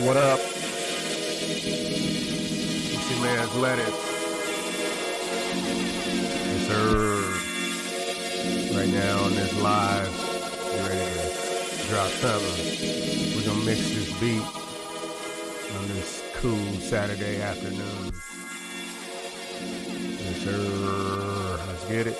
What up? It's your man's lettuce. Yes, sir. Right now on this live, you ready to drop something. We're gonna mix this beat on this cool Saturday afternoon. Yes, sir. Let's get it.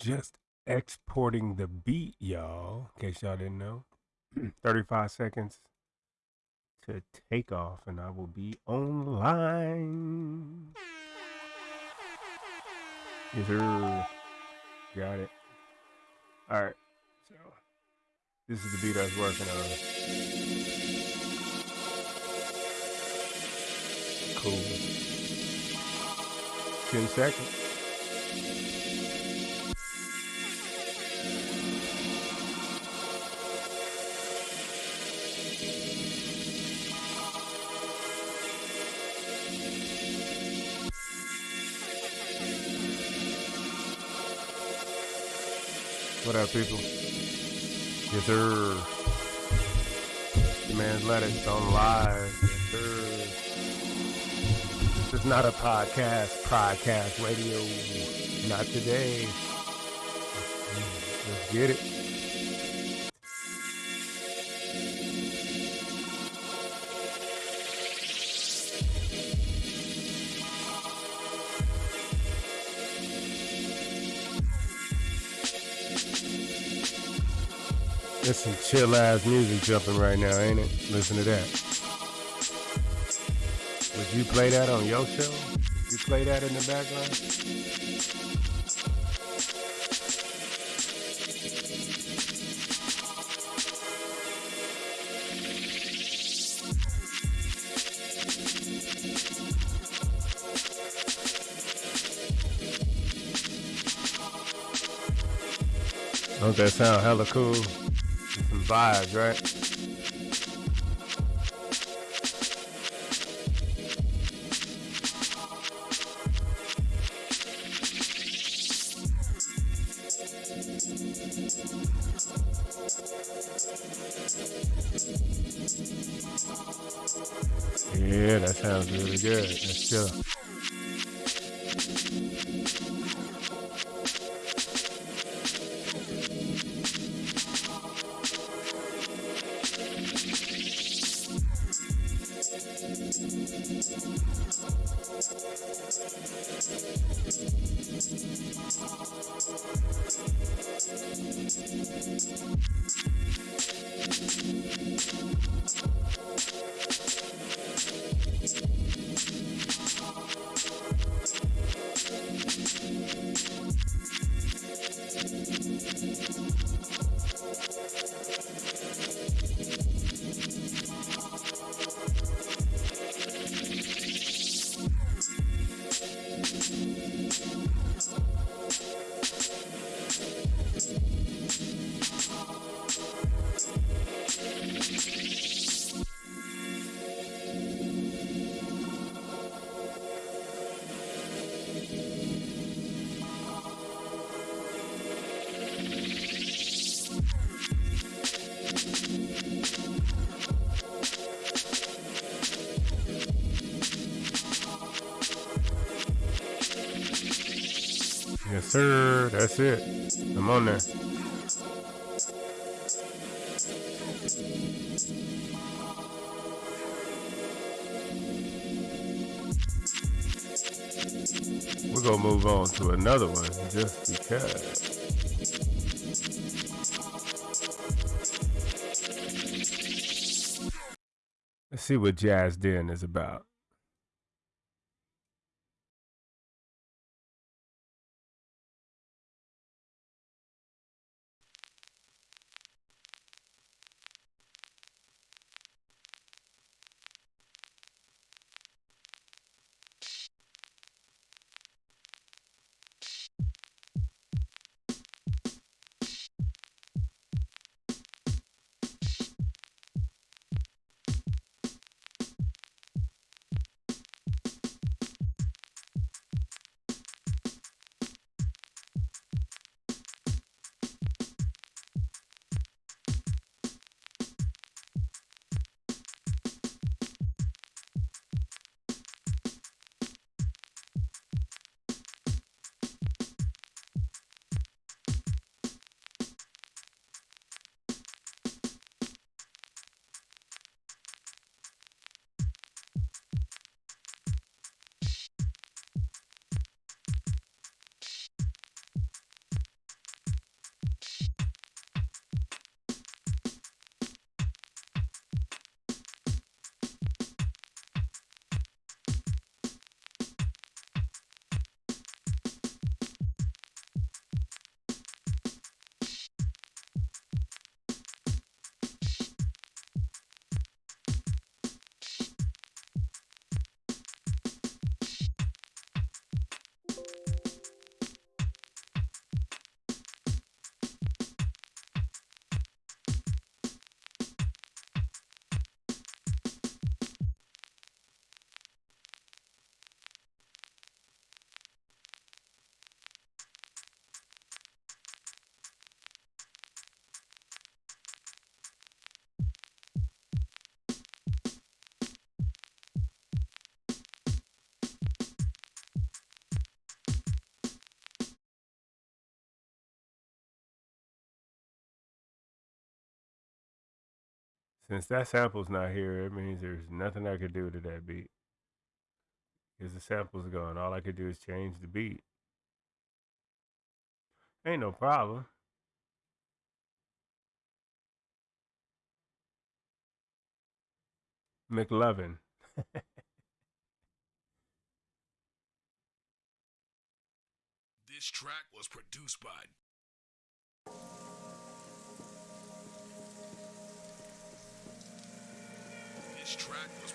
Just exporting the beat, y'all. In case y'all didn't know. 35 seconds to take off, and I will be online. Yes, sir. Got it. All right. So, this is the beat I was working on. Cool. 10 seconds. What up, people? Yes, sir. Man's lettuce on live. Yes. This is not a podcast, podcast radio. Not today. Let's get it. Some chill ass music jumping right now, ain't it? Listen to that. Would you play that on your show? You play that in the background? Don't that sound hella cool? Vibes, right? Yeah, that sounds really good. Let's chill. That's it. I'm on there. We're to move on to another one just because. Let's see what Jazz Den is about. Since that sample's not here, it means there's nothing I could do to that beat. Because the sample's gone. All I could do is change the beat. Ain't no problem. McLovin. this track was produced by This track was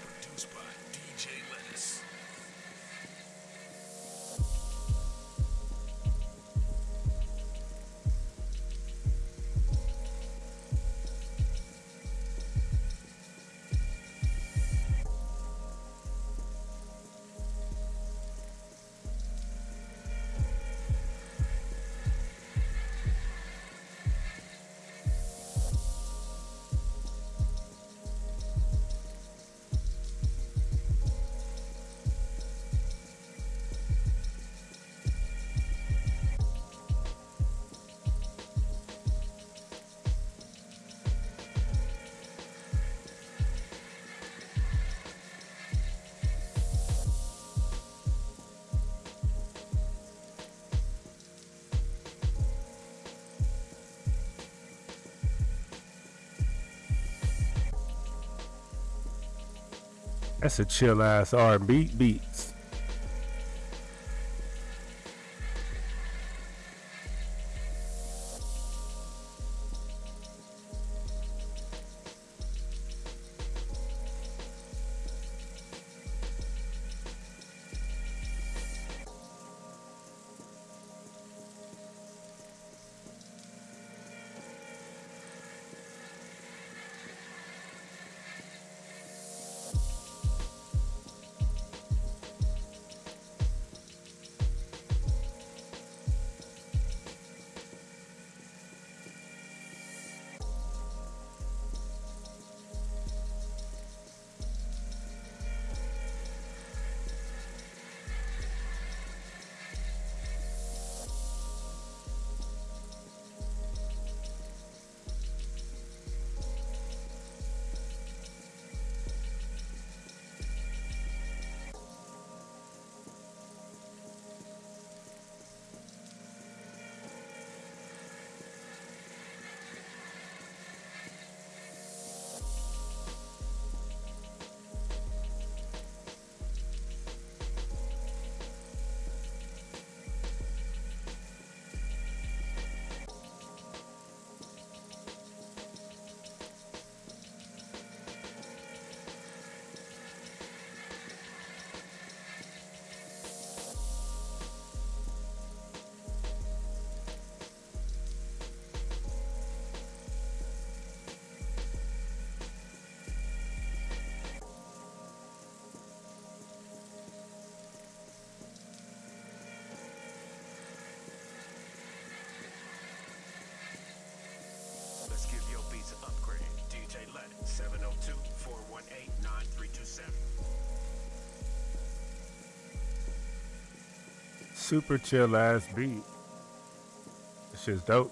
That's a chill ass R&B beats. Super chill ass beat. This shit's dope.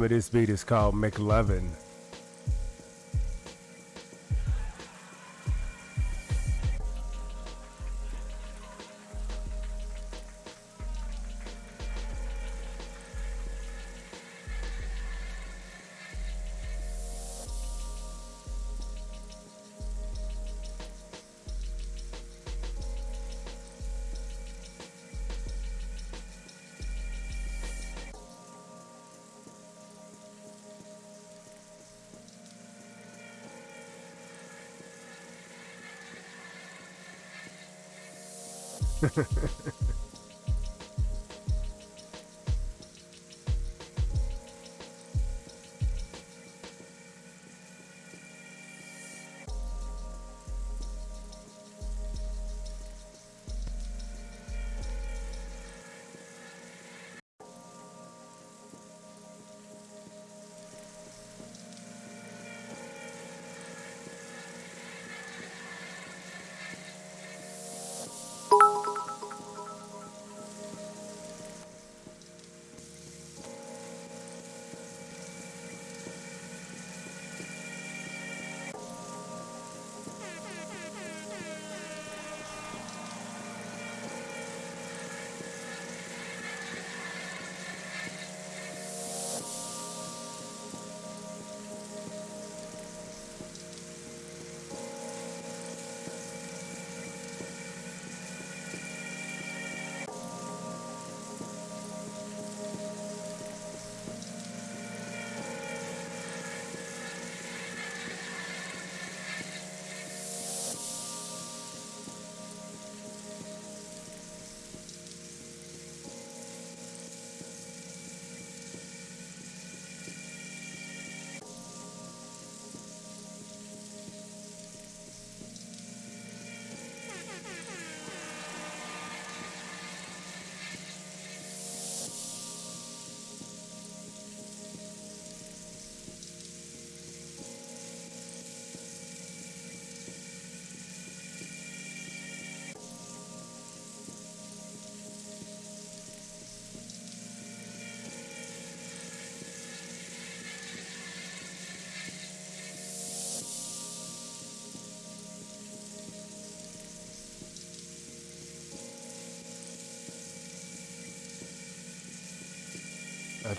Name of this beat is called McLovin. I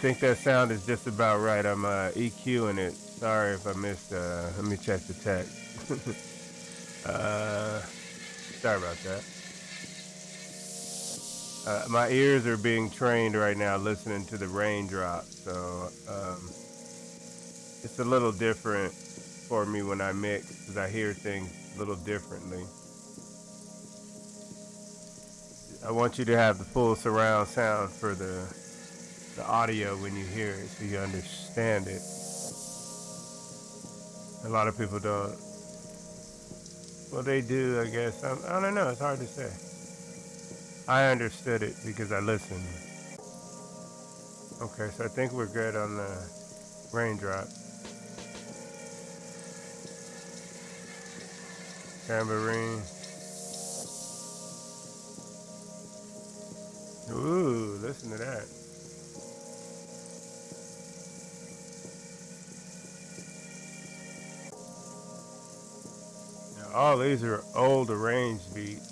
think that sound is just about right. I'm uh, EQing it. Sorry if I missed. Uh, let me check the text. uh, sorry about that. Uh, my ears are being trained right now listening to the raindrops, so um, it's a little different for me when I mix because I hear things a little differently. I want you to have the full surround sound for the the audio when you hear it so you understand it. A lot of people don't. Well, they do, I guess. I, I don't know. It's hard to say. I understood it because I listened. Okay, so I think we're good on the raindrop. Tambourine. Ooh, listen to that. All these are old arranged beats.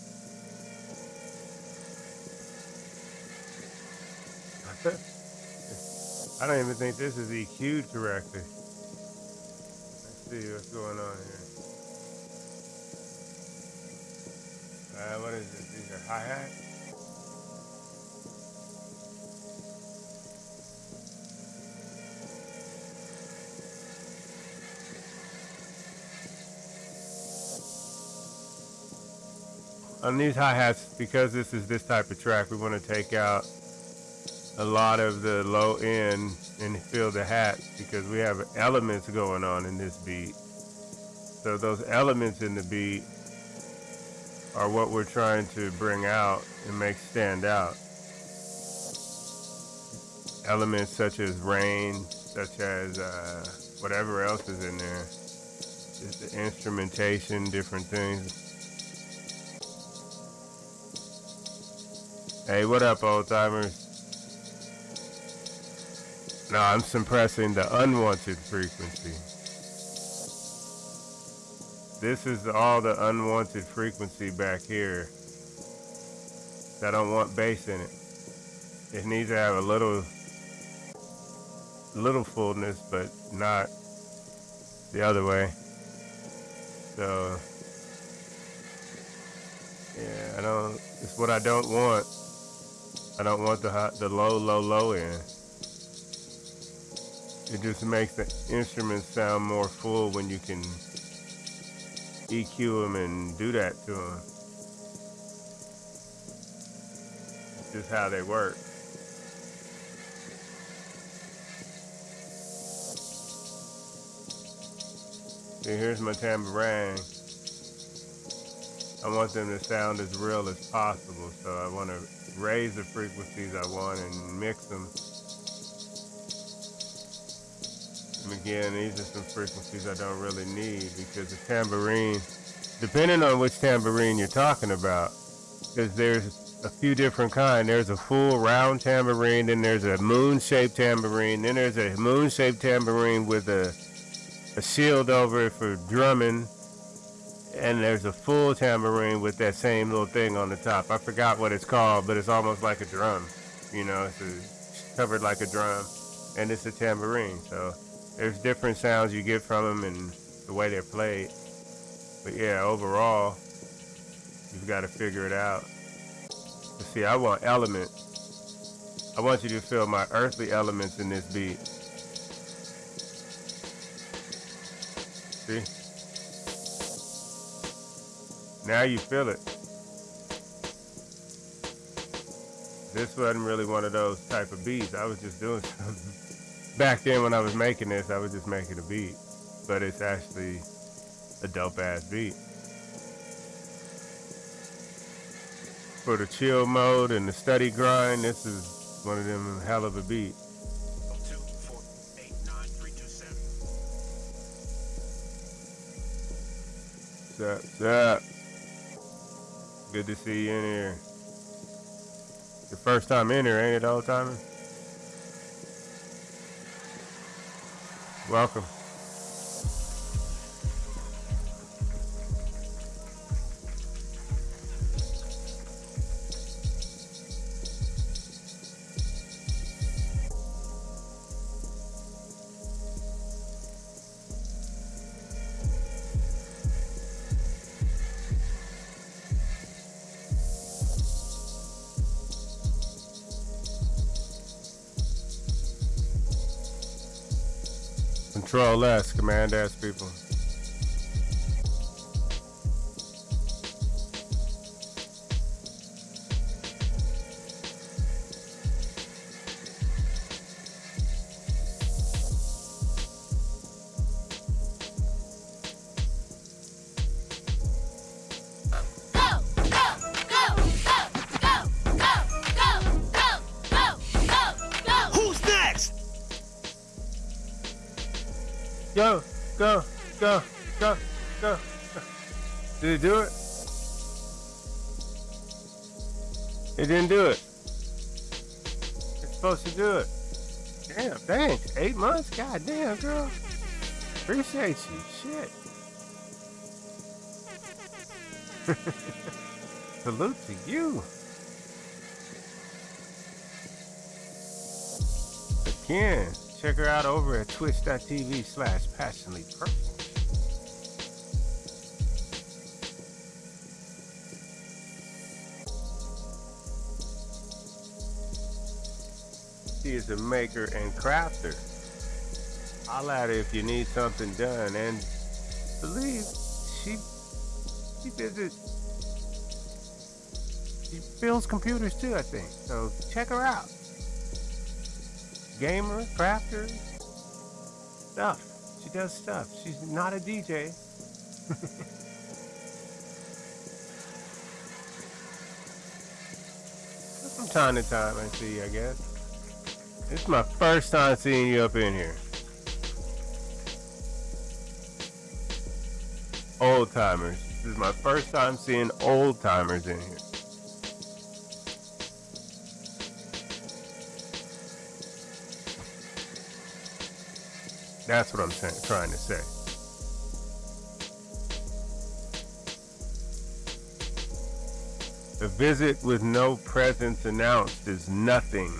I don't even think this is EQ'd correctly. Let's see what's going on here. Uh, what is this? These are hi-hats? On these hi-hats, because this is this type of track, we want to take out a lot of the low end and fill the hats because we have elements going on in this beat. So those elements in the beat are what we're trying to bring out and make stand out. Elements such as rain, such as uh, whatever else is in there. Just the instrumentation, different things. Hey, what up, old timers? No, I'm suppressing the unwanted frequency. This is all the unwanted frequency back here. I don't want bass in it. It needs to have a little, little fullness, but not the other way. So, yeah, I don't, it's what I don't want. I don't want the the low, low, low end. It just makes the instruments sound more full when you can EQ them and do that to them. It's just how they work. See, here's my tambourine. I want them to sound as real as possible, so I want to raise the frequencies I want and mix them. And again, these are some frequencies I don't really need because the tambourine, depending on which tambourine you're talking about, because there's a few different kind. There's a full round tambourine, then there's a moon-shaped tambourine, then there's a moon-shaped tambourine with a a shield over it for drumming, and there's a full tambourine with that same little thing on the top. I forgot what it's called, but it's almost like a drum. You know, it's a, covered like a drum, and it's a tambourine. So there's different sounds you get from them and the way they're played. But yeah, overall, you've got to figure it out. But see, I want element. I want you to feel my earthly elements in this beat. See? Now you feel it. This wasn't really one of those type of beats. I was just doing something. Back then when I was making this, I was just making a beat. But it's actually a dope ass beat. For the chill mode and the study grind, this is one of them hell of a beat. 2489327. What's up? What's up? Good to see you in here. Your first time in here, ain't it, old timer? Welcome. Control S, Command S, people. Didn't do it. It's supposed to do it. Damn, thanks. Eight months? God damn, girl. Appreciate you. Shit. Salute to you. Again, check her out over at twitch.tv slash passionately purple. Is a maker and crafter. Holla at her if you need something done and believe she she visits she builds computers too, I think. So check her out. Gamer, crafter, stuff. She does stuff. She's not a DJ. From time to time, I see, I guess. It's my first time seeing you up in here. Old timers. This is my first time seeing old timers in here. That's what I'm saying, trying to say. A visit with no presence announced is nothing.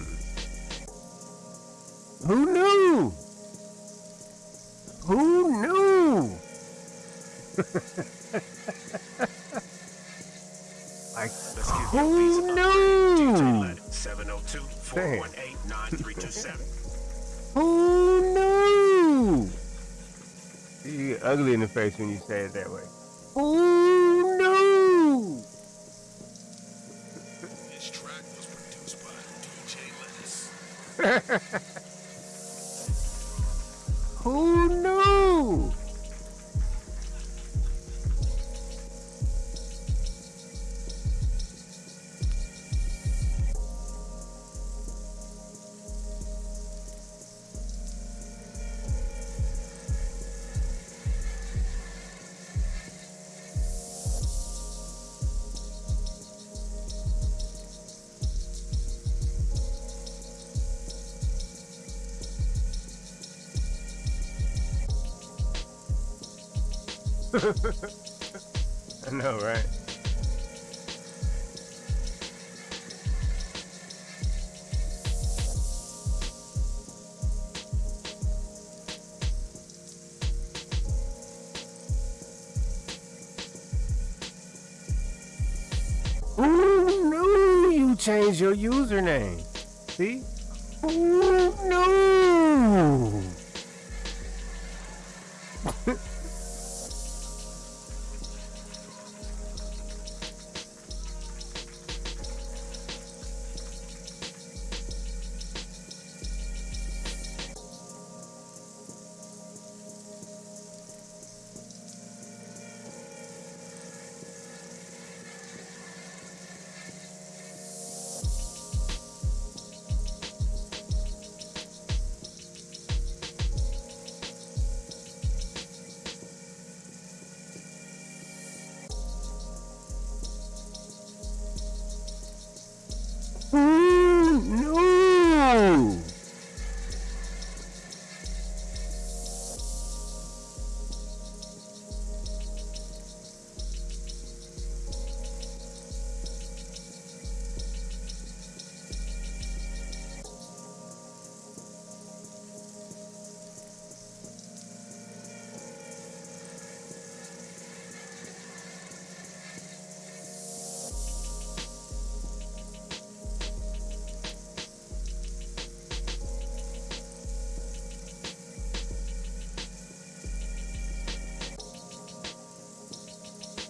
When you say it that way. I know, right? Who knew you changed your username?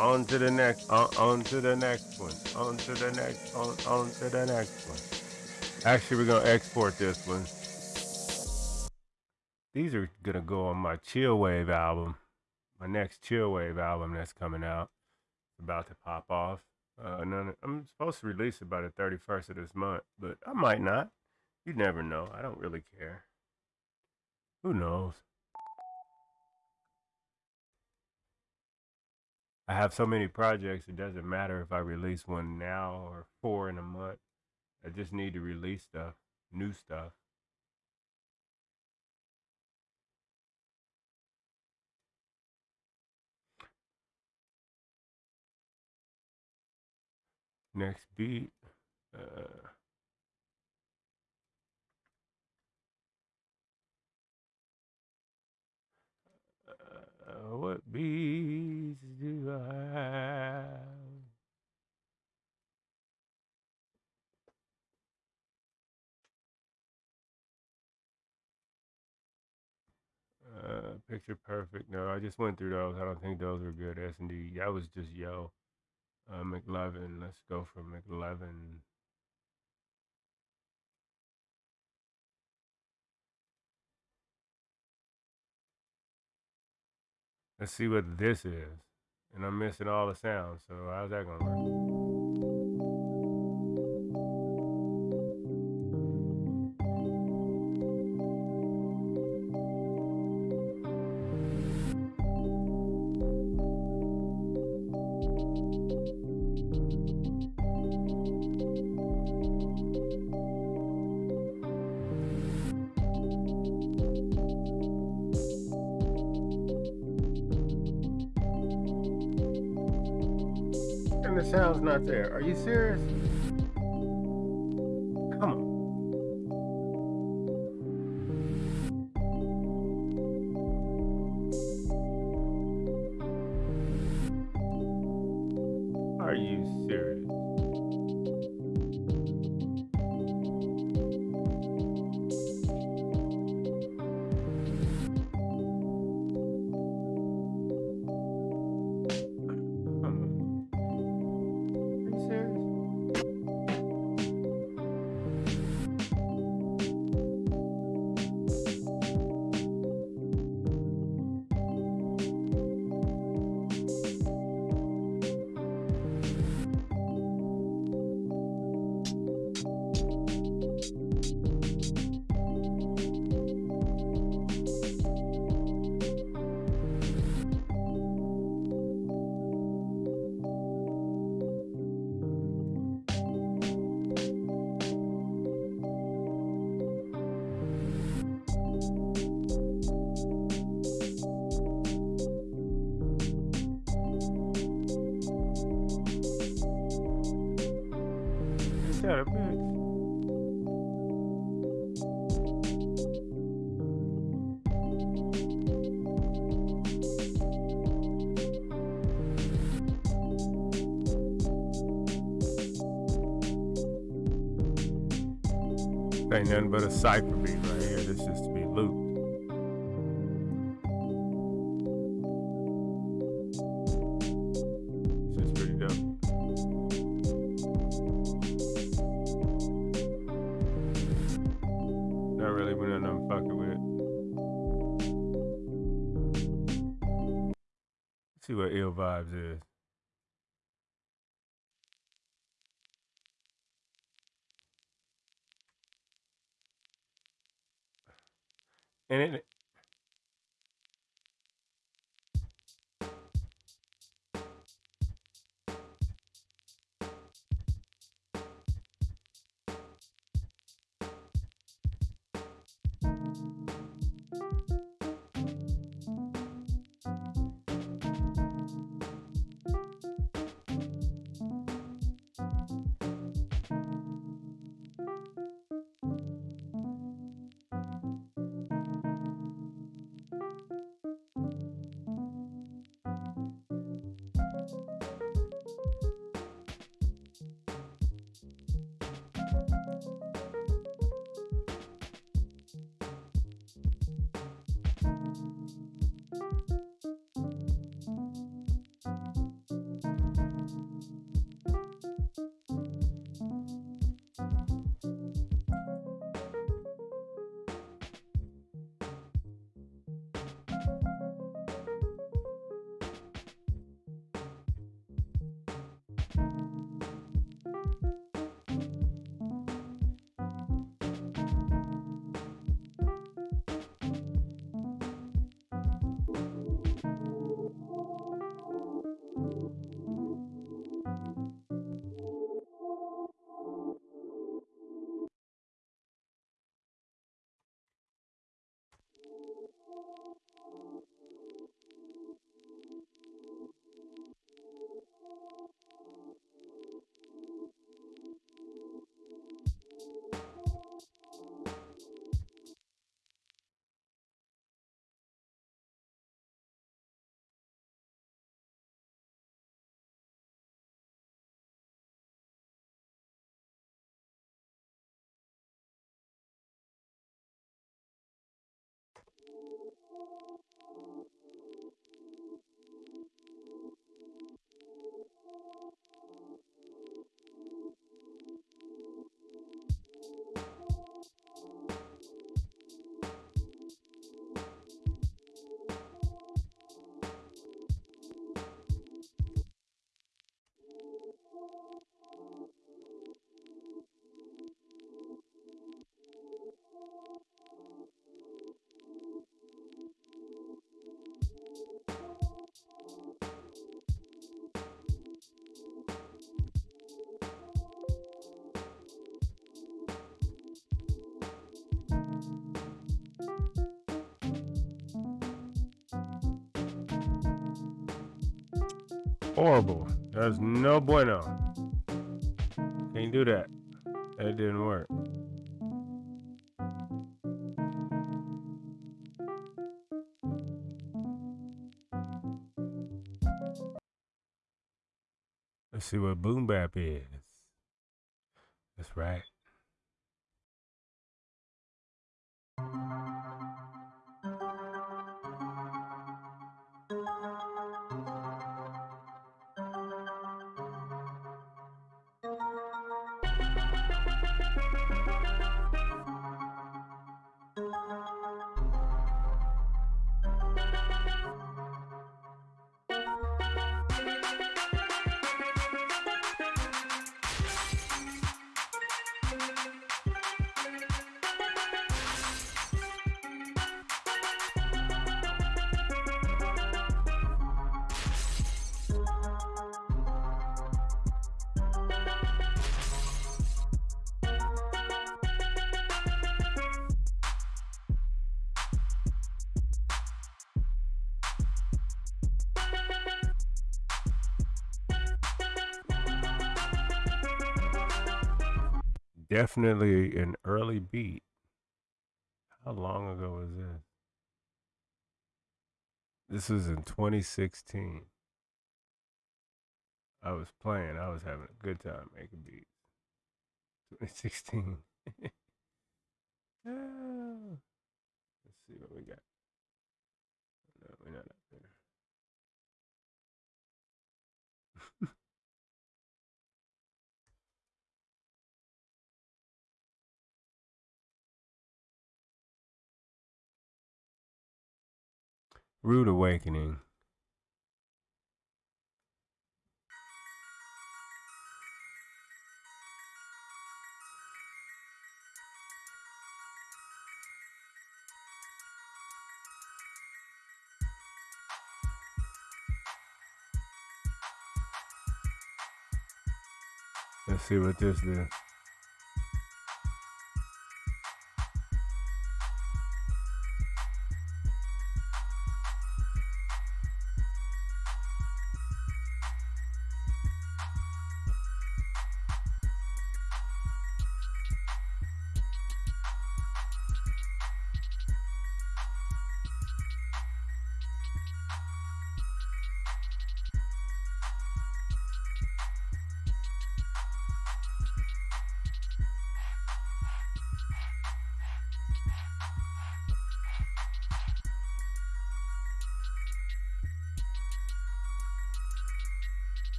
On to the next, on, on to the next one, on to the next, on, on to the next one. Actually, we're gonna export this one. These are gonna go on my Chill Wave album, my next Chill Wave album that's coming out, about to pop off. Uh, none, I'm supposed to release it by the 31st of this month, but I might not. You never know. I don't really care. Who knows? I have so many projects, it doesn't matter if I release one now or four in a month. I just need to release stuff, new stuff. Next beat. Uh, uh, what beats do I have? Uh, picture perfect. No, I just went through those. I don't think those were good. S and D. That was just yo. Uh, McLevin. Let's go for McLevin. Let's see what this is. And I'm missing all the sounds. So how's that gonna work? The there. Are you serious? Cipher right here. This is to be looped. See what ill vibes is. And it Horrible. That's no bueno. Can't do that. That didn't work. Let's see what boom bap is. That's right. Definitely an early beat. How long ago was this? This was in 2016. I was playing. I was having a good time making beats. 2016. Ah, Let's see what we got. No, we're not Rude Awakening. Let's see what this do.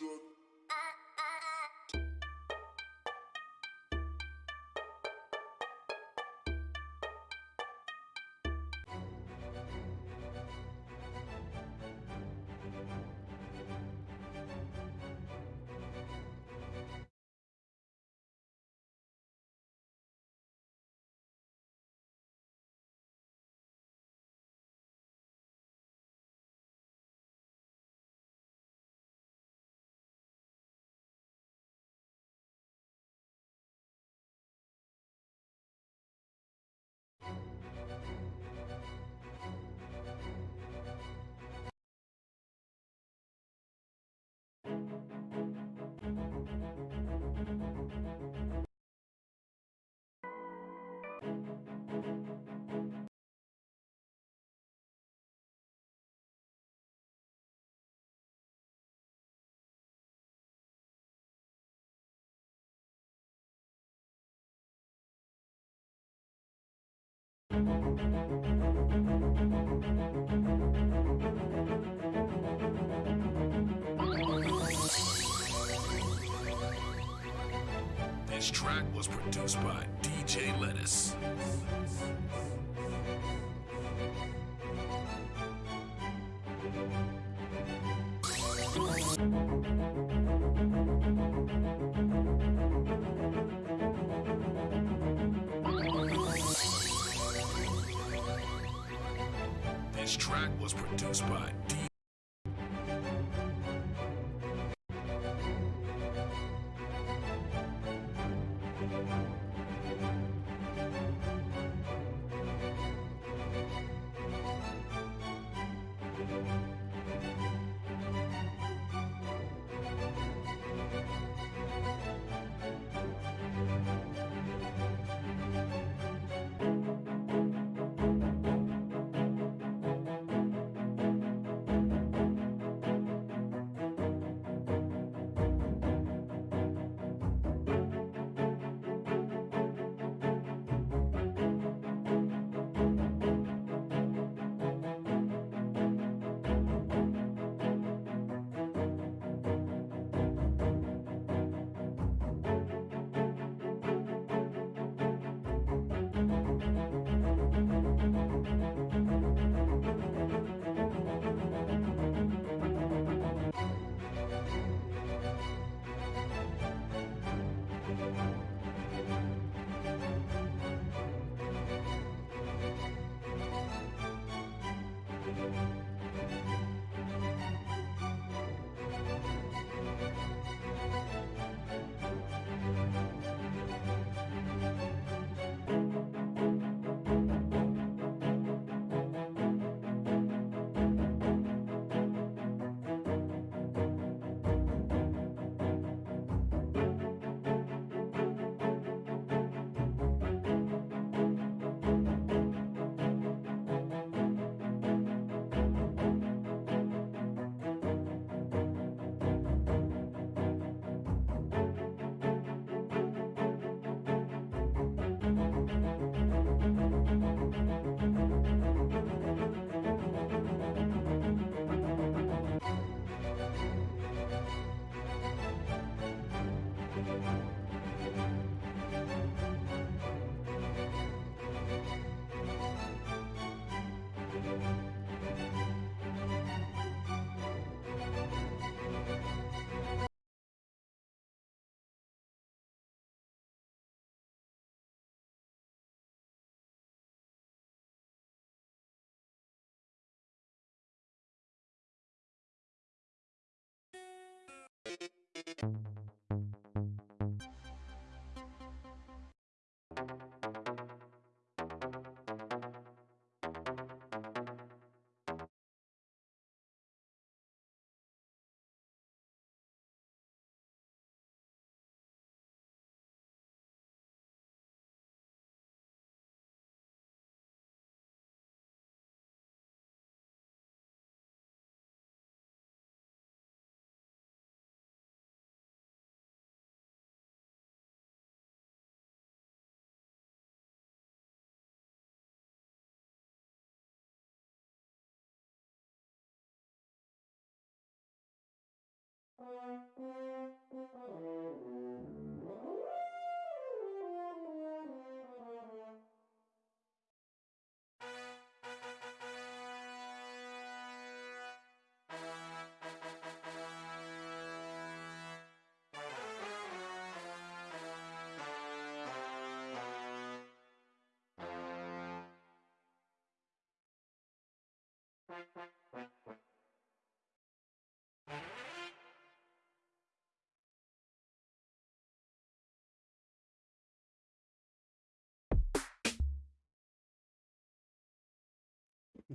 Duck. This track was produced by DJ Lettuce. This track was produced by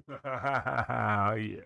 Oh, yeah.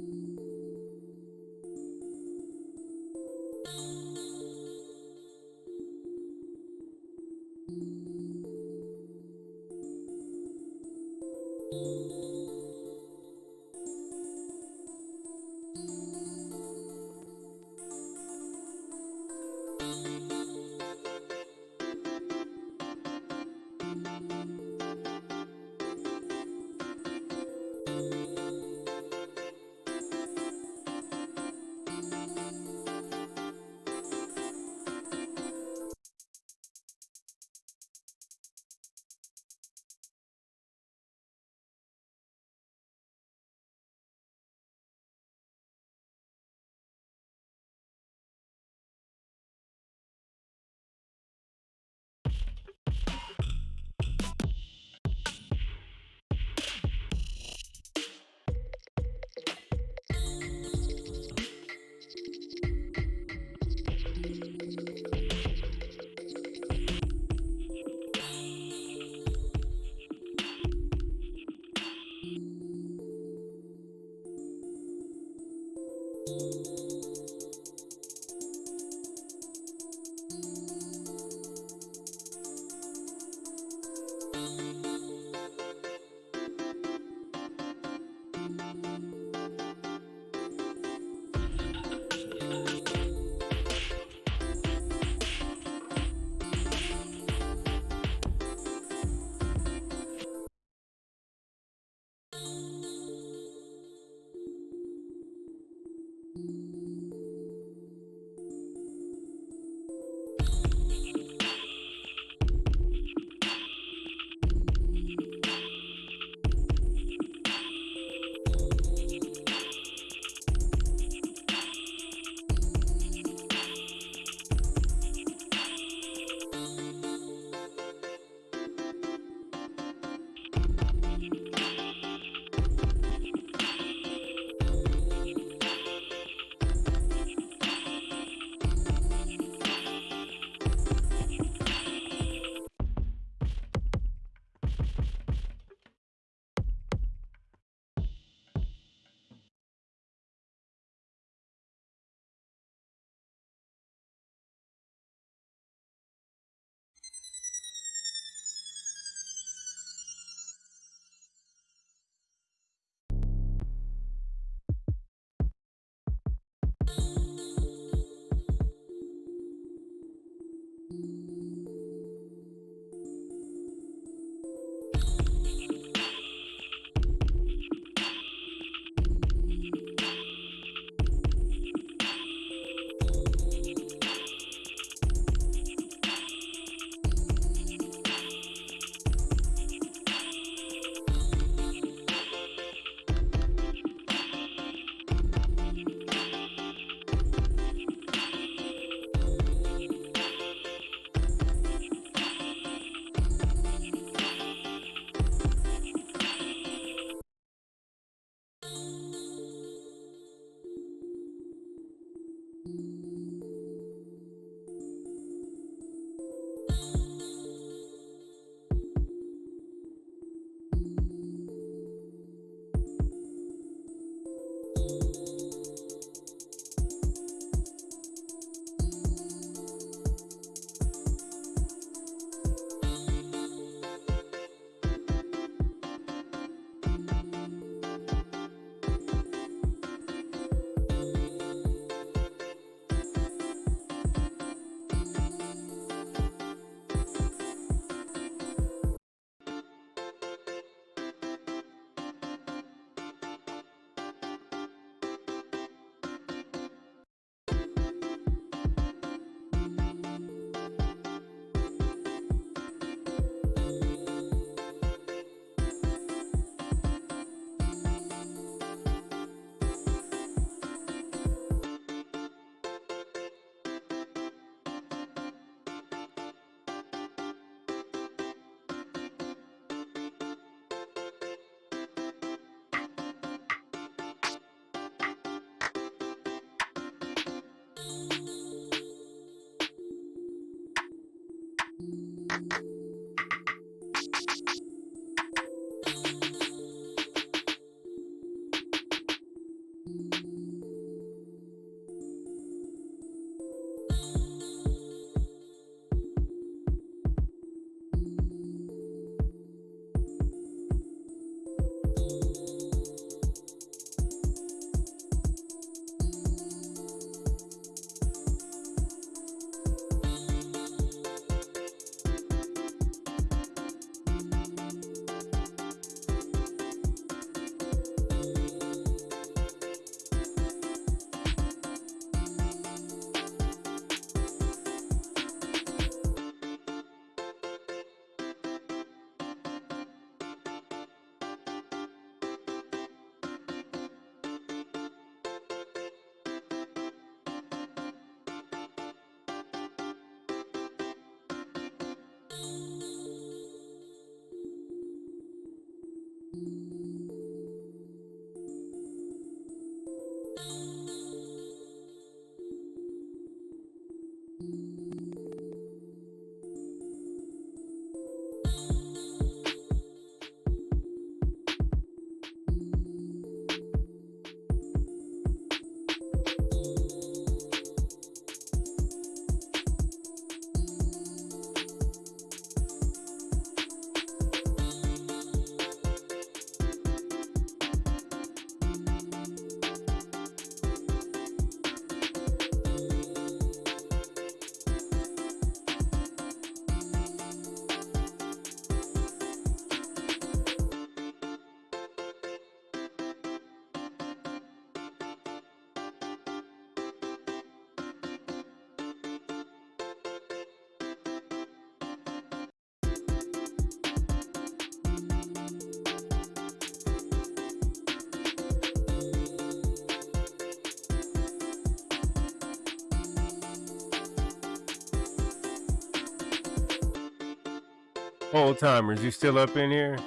Old timers, you still up in here?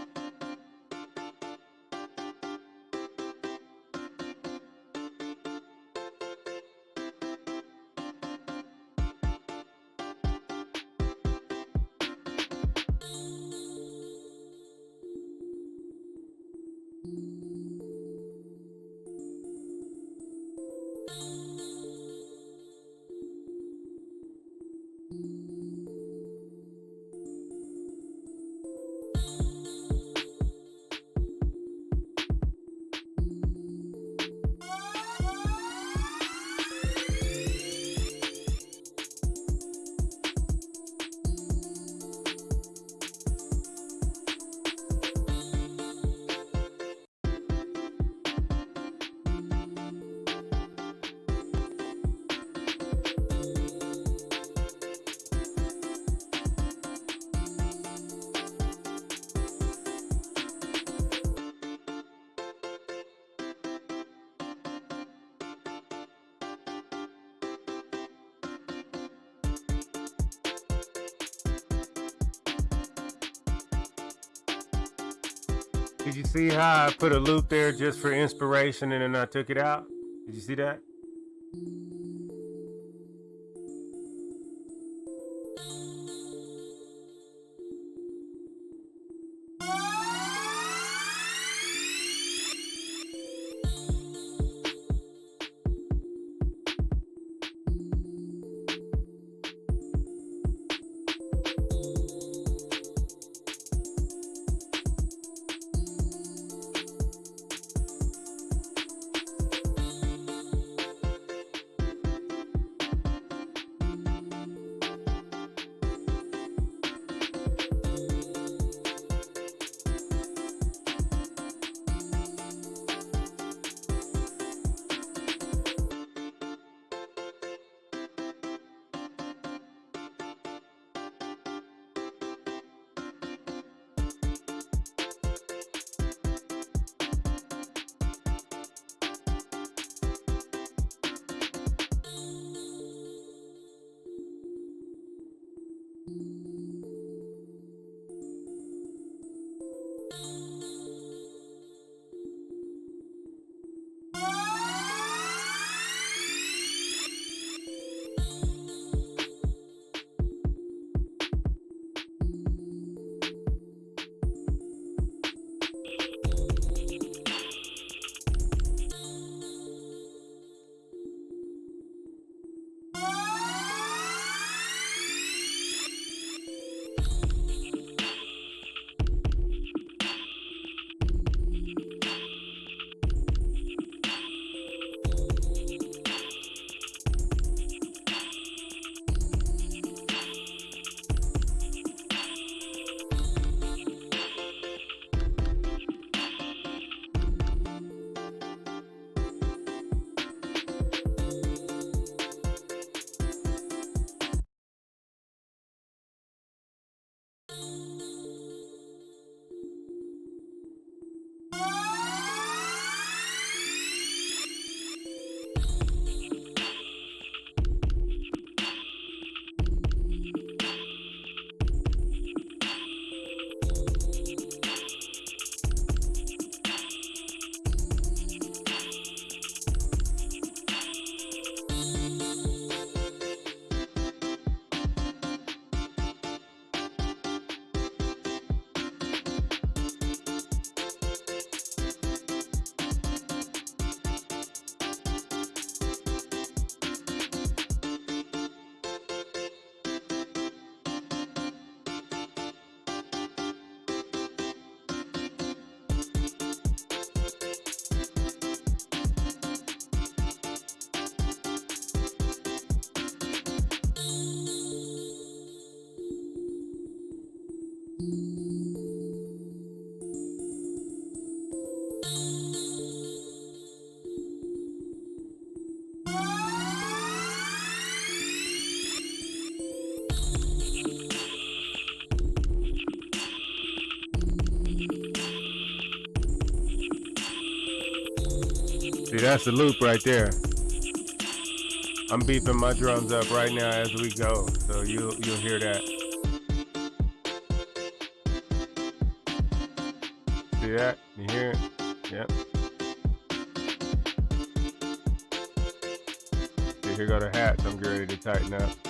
How I put a loop there just for inspiration and then I took it out? Did you see that? That's the loop right there. I'm beefing my drums up right now as we go, so you you'll hear that. See that? You hear it? Yep. Here go the hats. I'm ready to tighten up.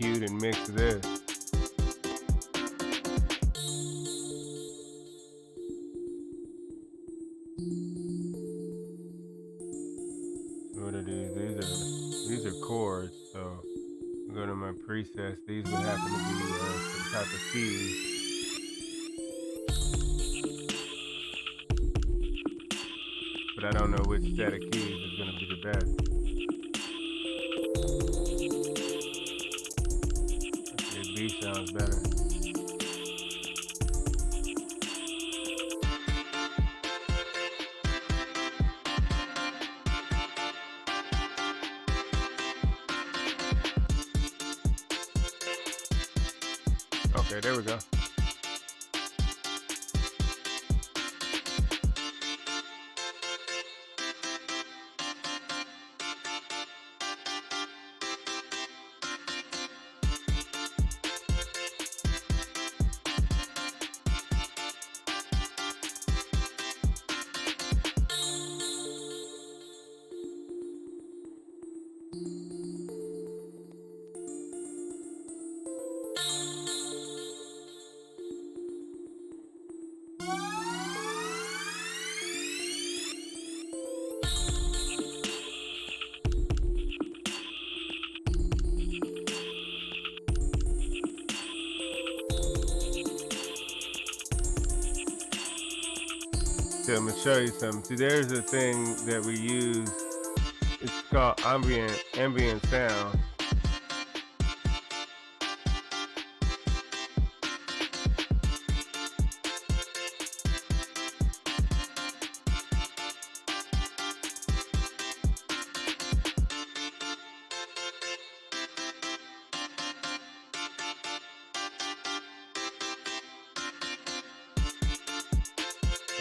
EQ'd and mixed this. What is, these are these are chords. So go to my presets. These would happen to be uh, some type of keys. But I don't know which set of keys is gonna be the best. I'm gonna show you something. See, there's a thing that we use. It's called ambient ambient sound.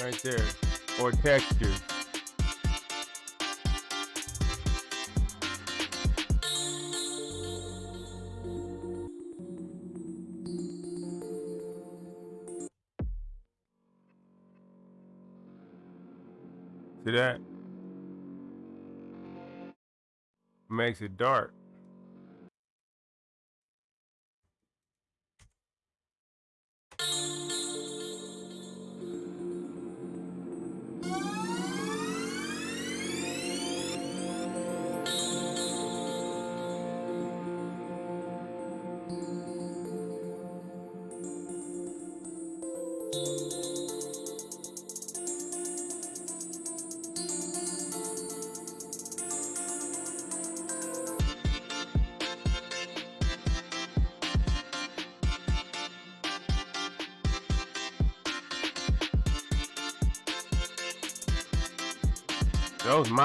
Right there. Or textures. See that? Makes it dark.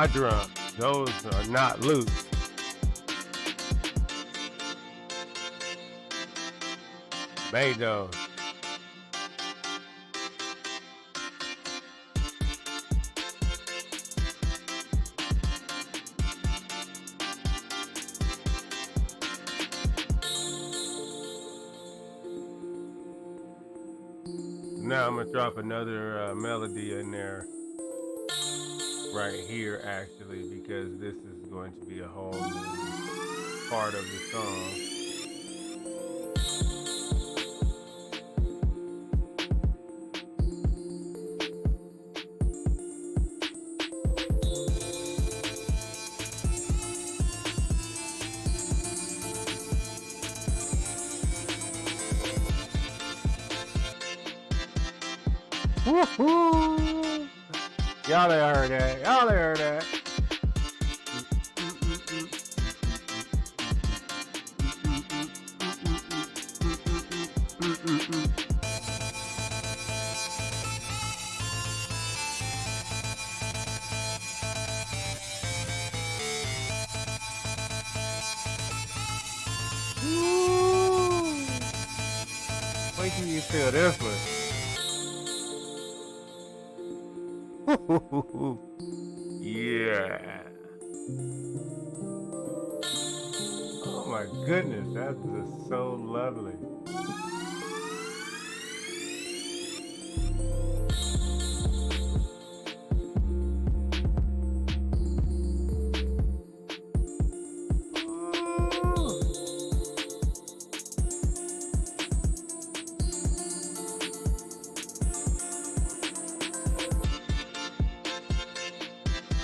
My drums. Those are not loops. Made those. Now I'm gonna drop another uh, melody in there right here actually because this is going to be a whole new part of the song.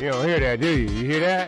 You don't hear that, do you? You hear that?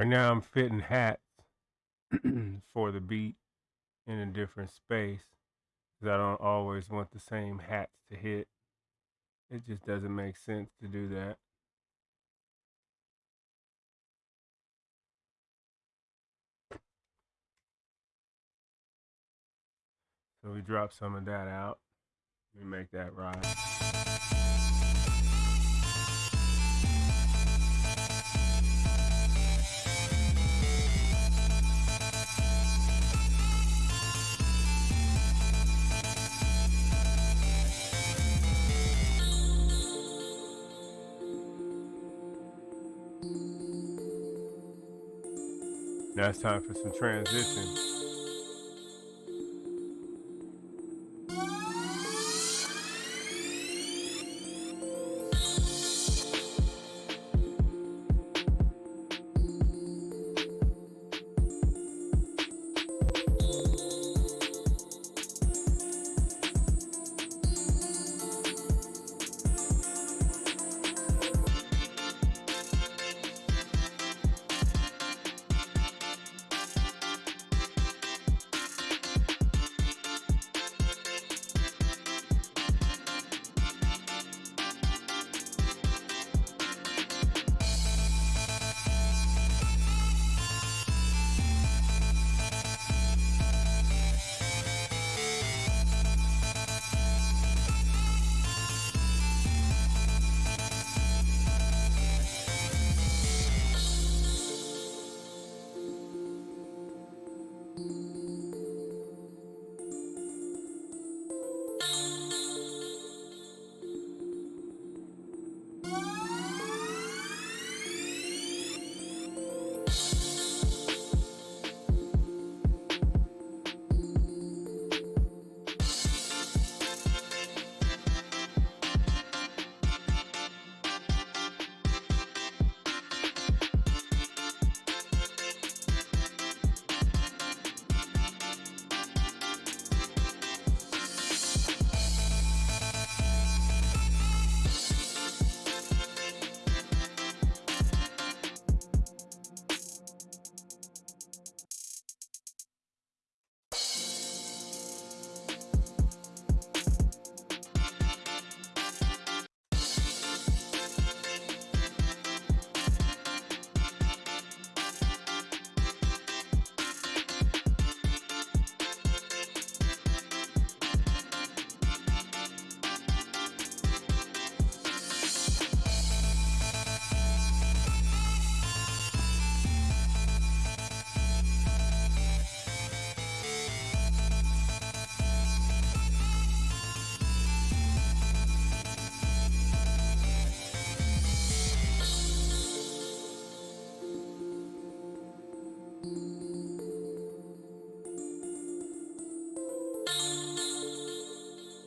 Right now, I'm fitting hats for the beat in a different space because I don't always want the same hats to hit. It just doesn't make sense to do that. So we drop some of that out. We make that ride. It's time for some transition.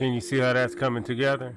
Can you see how that's coming together?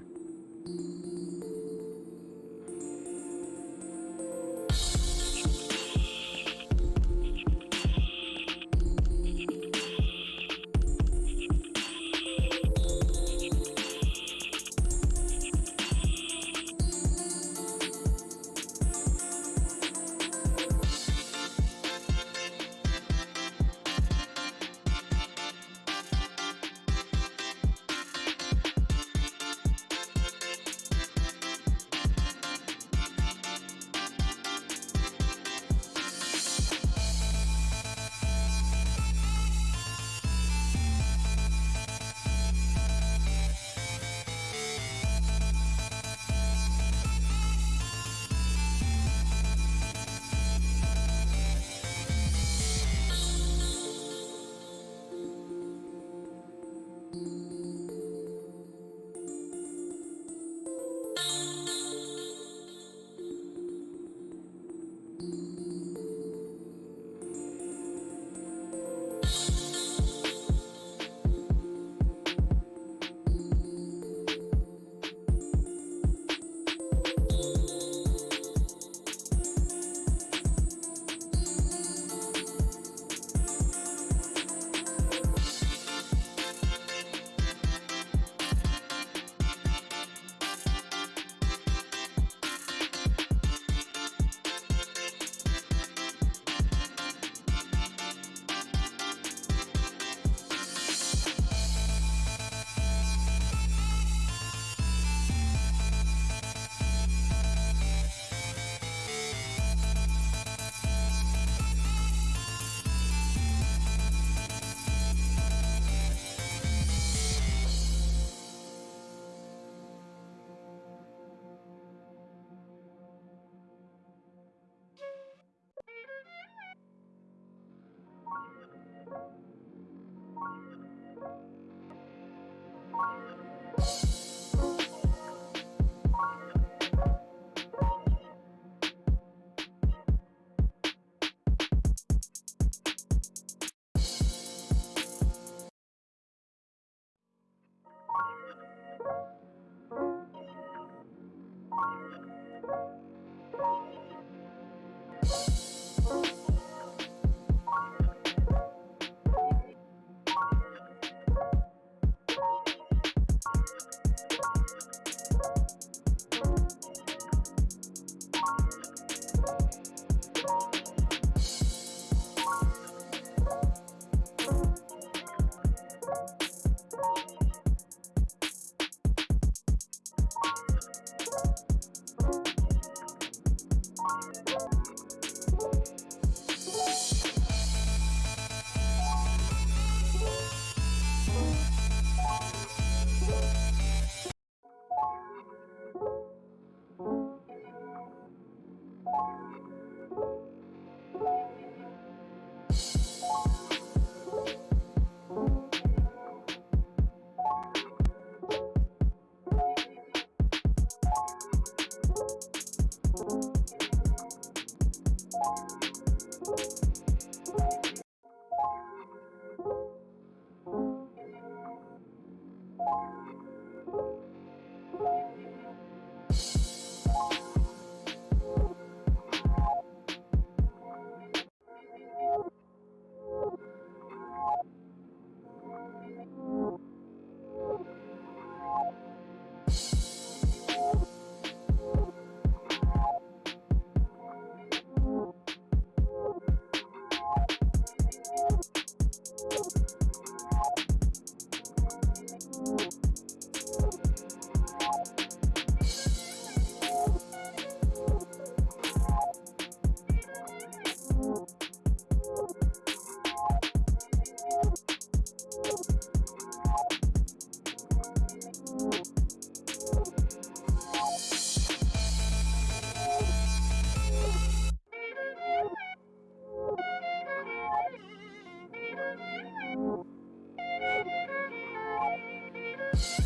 Yeah.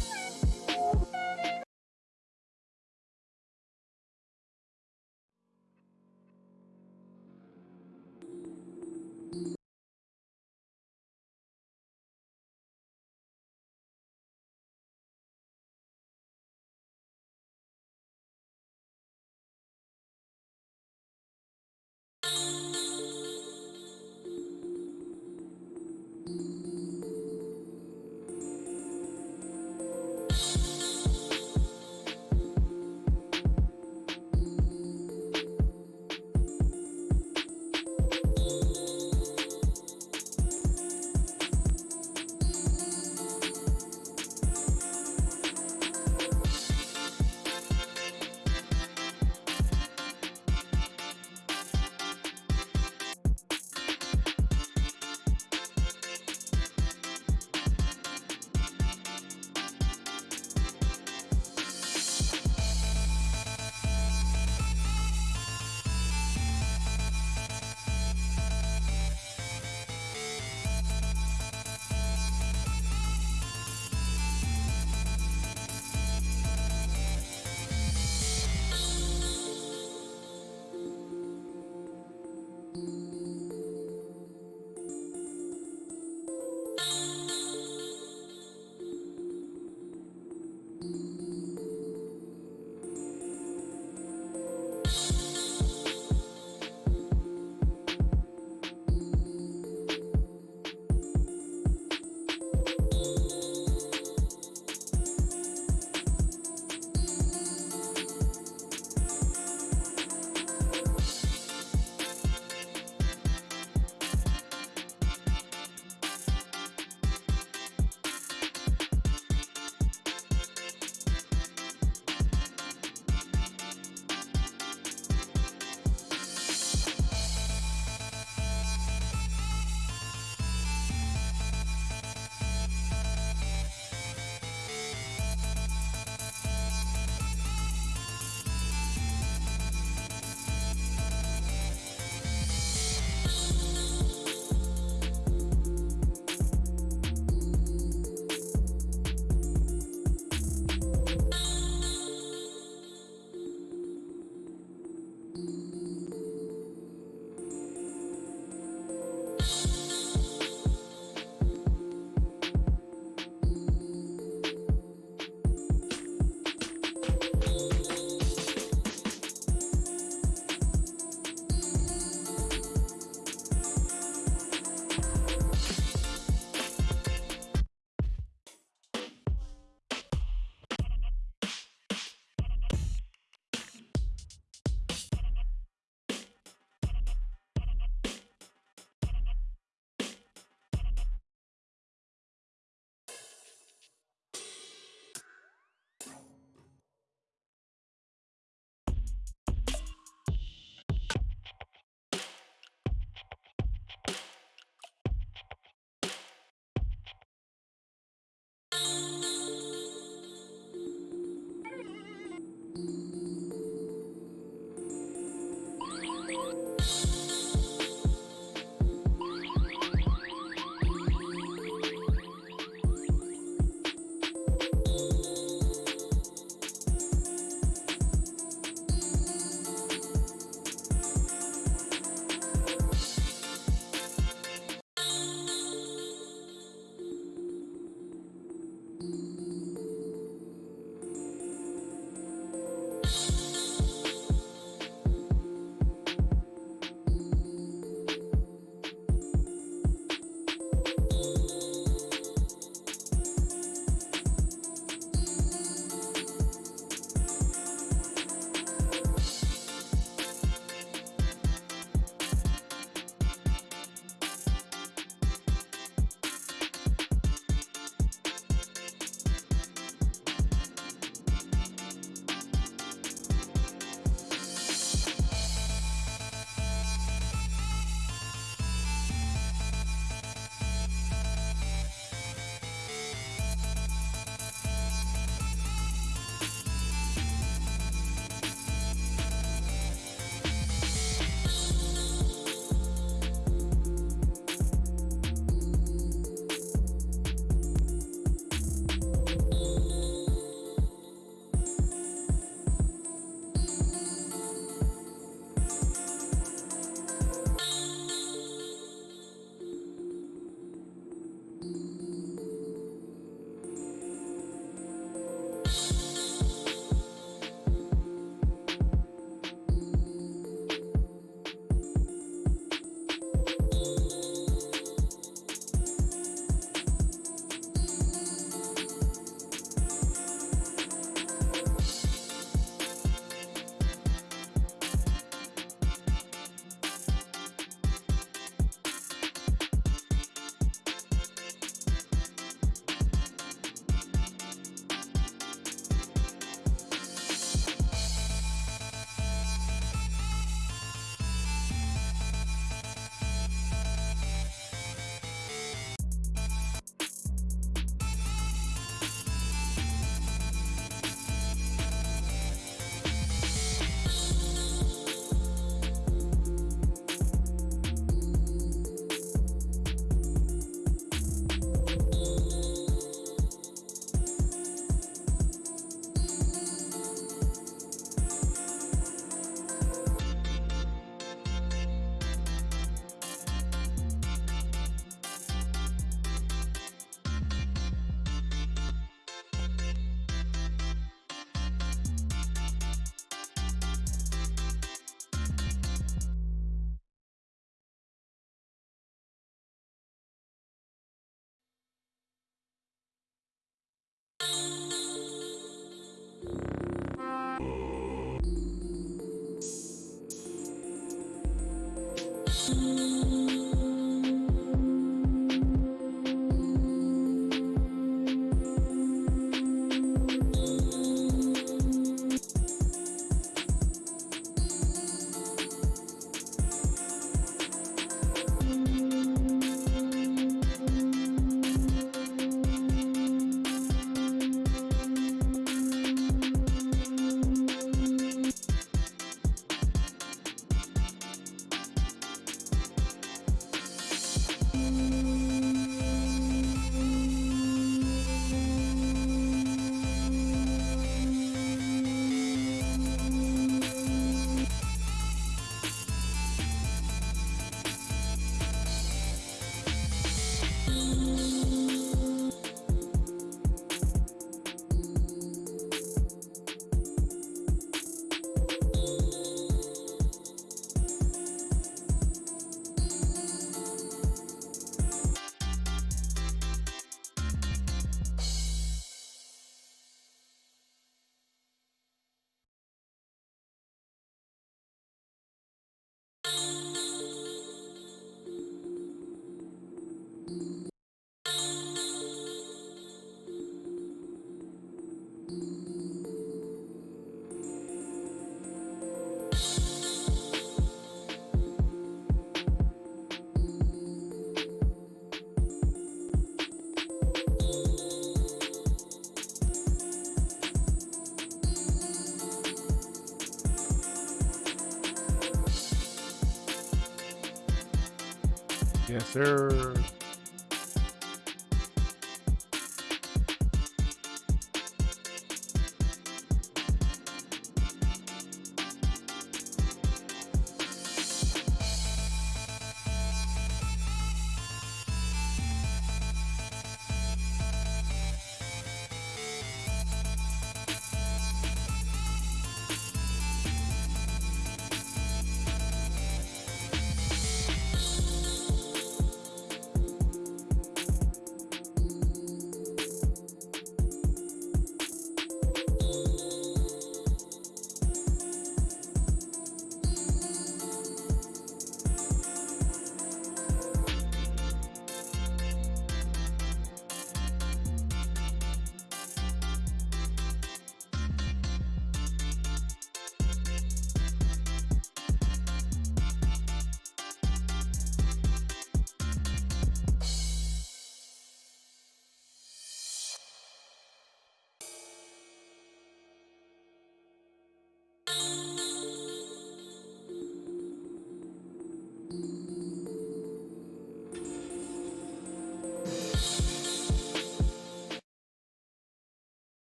Yes, sir.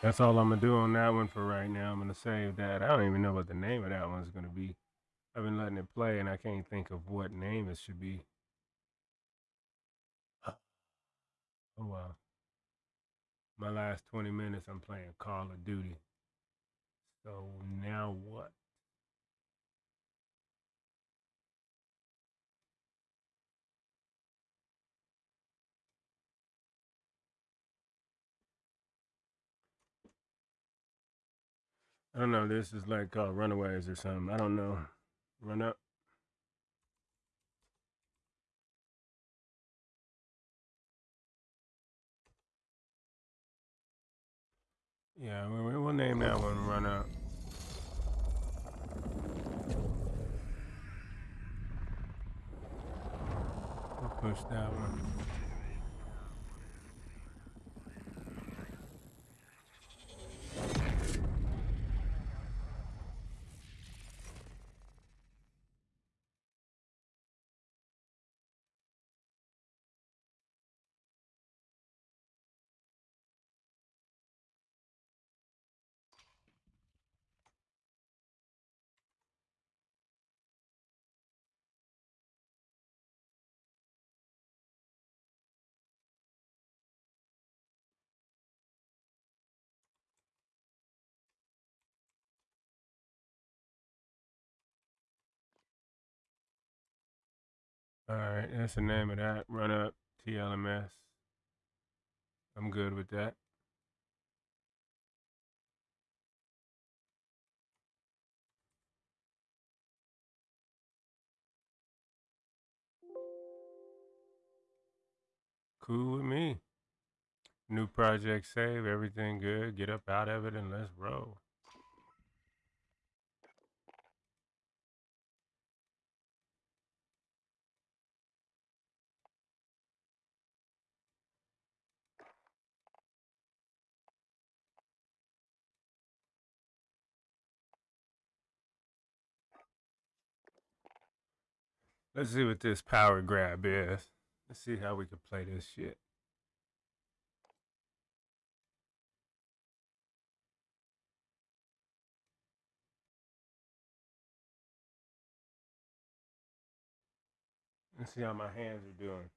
That's all I'm gonna do on that one for right now. I'm gonna save that. I don't even know what the name of that one's gonna be. I've been letting it play and I can't think of what name it should be. Oh wow. My last 20 minutes I'm playing Call of Duty. So now what? I don't know. This is like uh, Runaways or something. I don't know. Run up. Yeah, we- we- we'll name that one Run Up. We'll push that one. All right, that's the name of that. Run Up TLMS. I'm good with that. Cool with me. New project save, everything good. Get up out of it and let's roll. Let's see what this power grab is. Let's see how we can play this shit. Let's see how my hands are doing.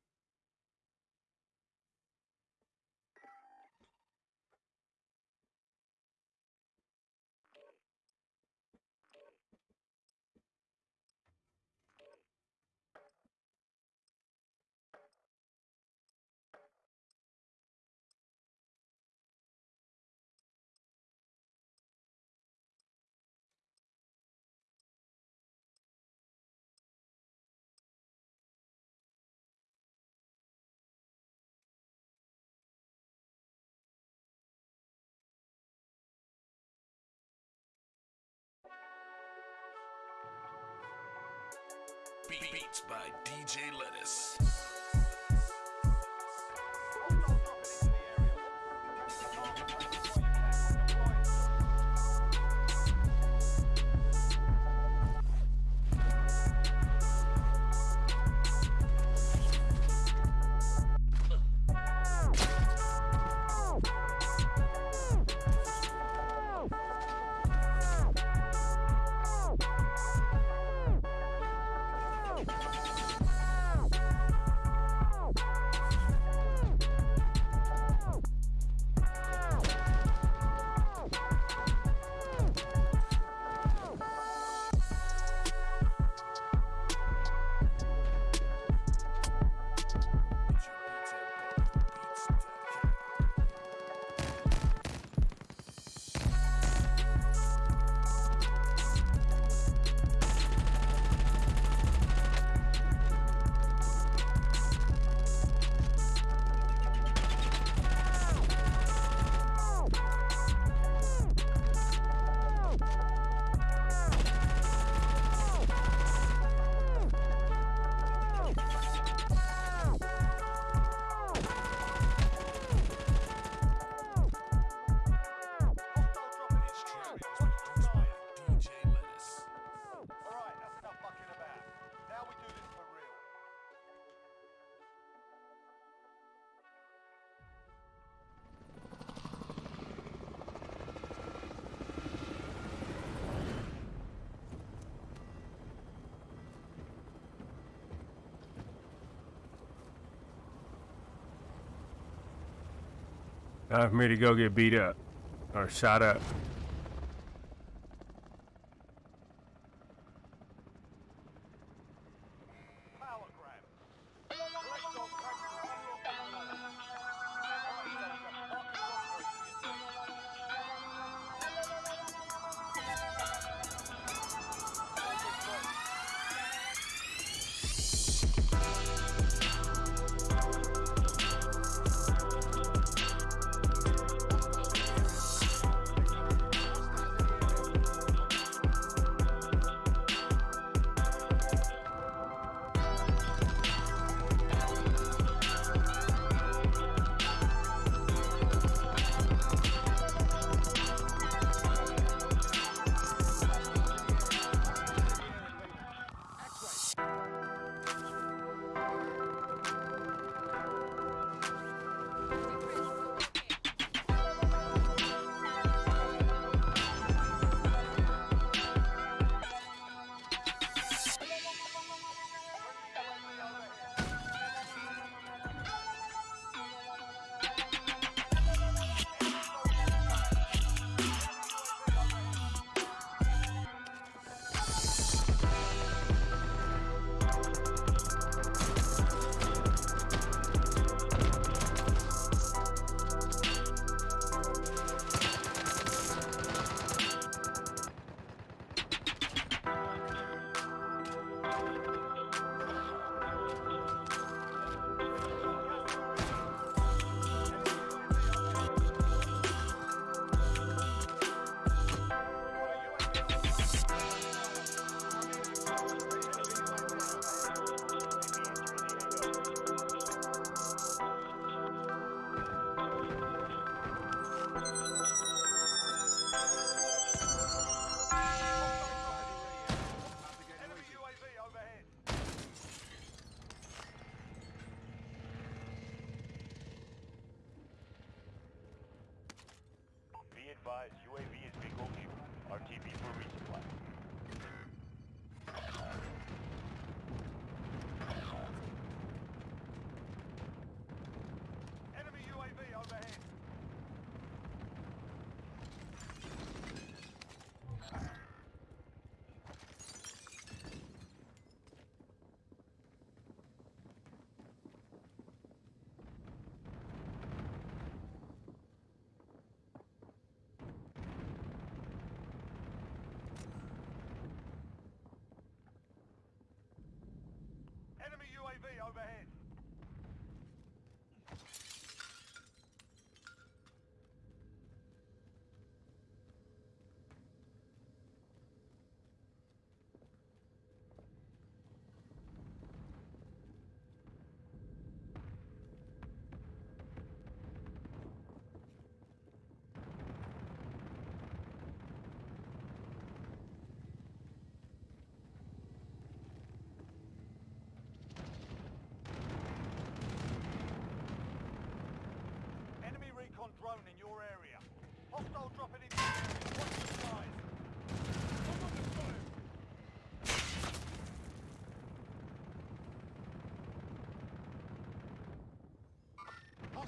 Beats by DJ Lettuce. Time for me to go get beat up. Or shot up.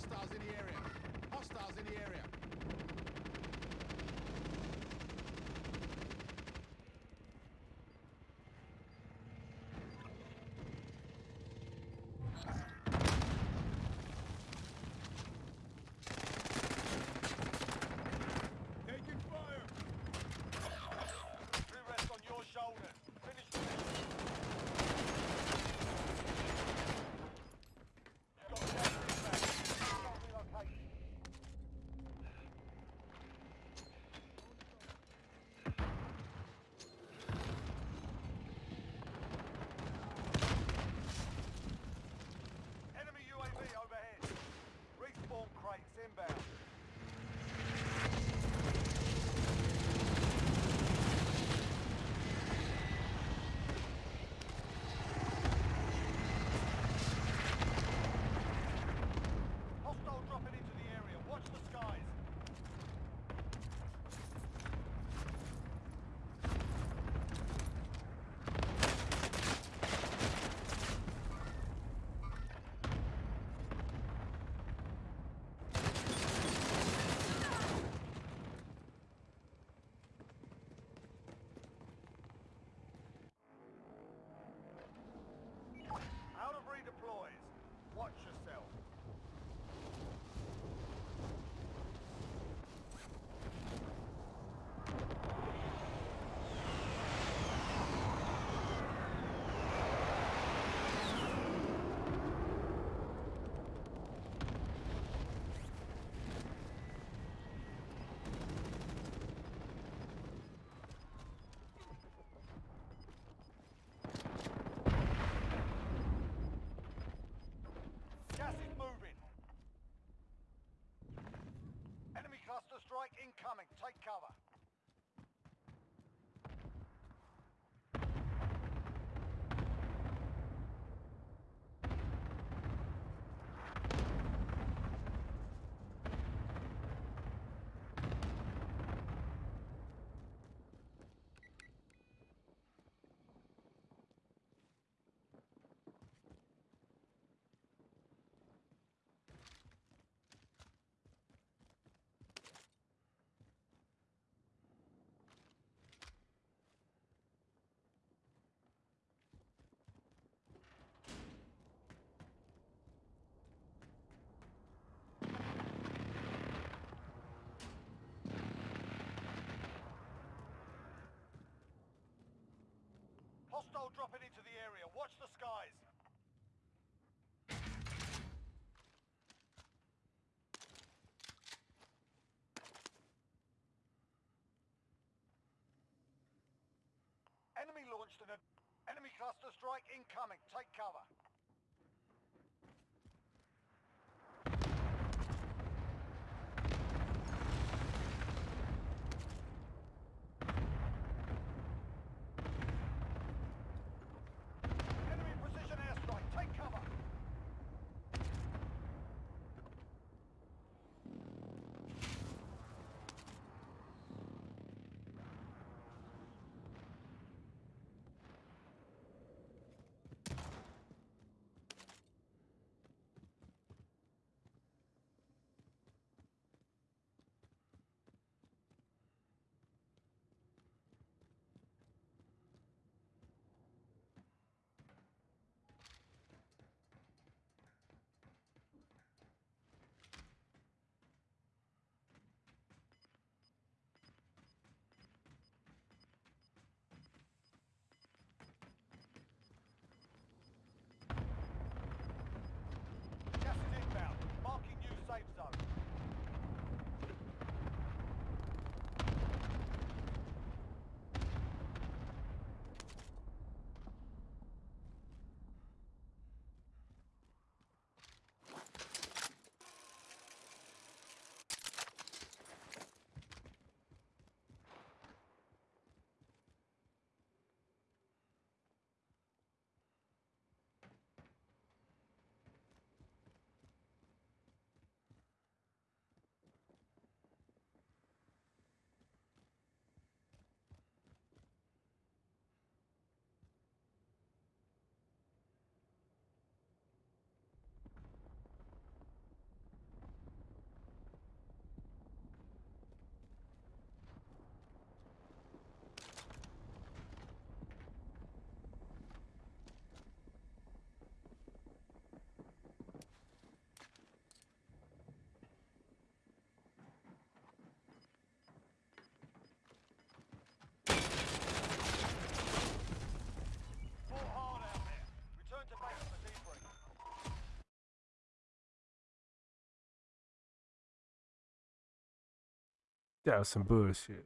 Hostiles in the area. Hostiles in the area. Hostile dropping into the area. Watch the skies. Enemy launched an enemy cluster strike incoming. That was some bullshit.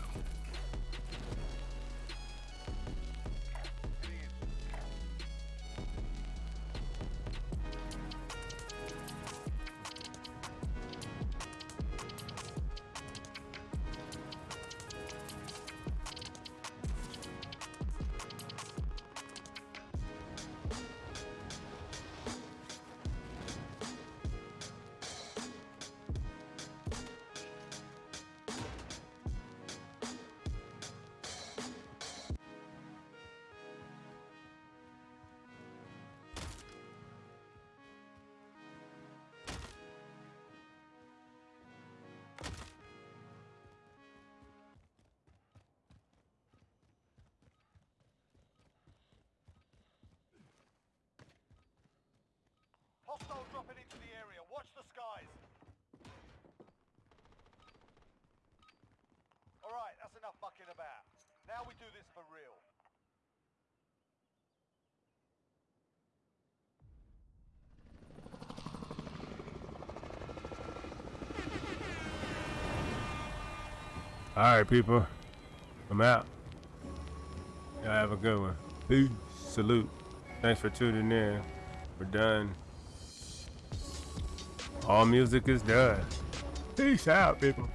barbabeats.com. dropping into the area. Watch the skies. All right, that's enough mucking about. Now we do this for real. All right, people. I'm out. Y'all have a good one. Peace. Salute. Thanks for tuning in. We're done. All music is done. Peace out, people.